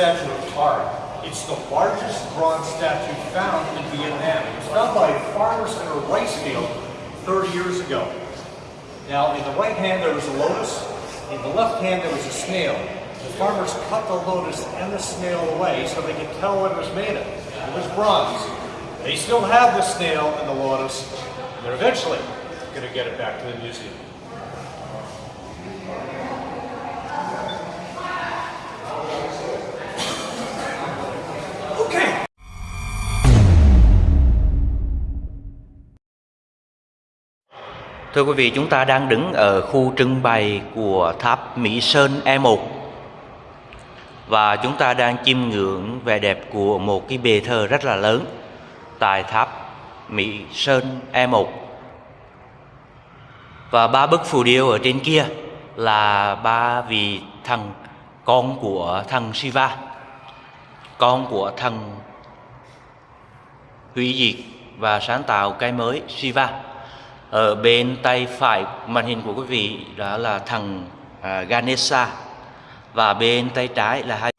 statue of Art. It's the largest bronze statue found in Vietnam. It was found by farmers in a rice field 30 years ago. Now, in the right hand there was a lotus, in the left hand there was a snail. The farmers cut the lotus and the snail away so they could tell what it was made of. It was bronze. They still have the snail and the lotus. They're eventually going to get it back to the museum. Thưa quý vị, chúng ta đang đứng ở khu trưng bày của tháp Mỹ Sơn E1 và chúng ta đang chiêm ngưỡng vẻ đẹp của một cái bề thờ rất là lớn tại tháp Mỹ Sơn E1 và ba bức phù điêu ở trên kia là ba vị thần con của thần Shiva con của thần hủy diệt và sáng tạo cái mới Shiva ở bên tay phải màn hình của quý vị đó là thần à, Ganesha và bên tay trái là hai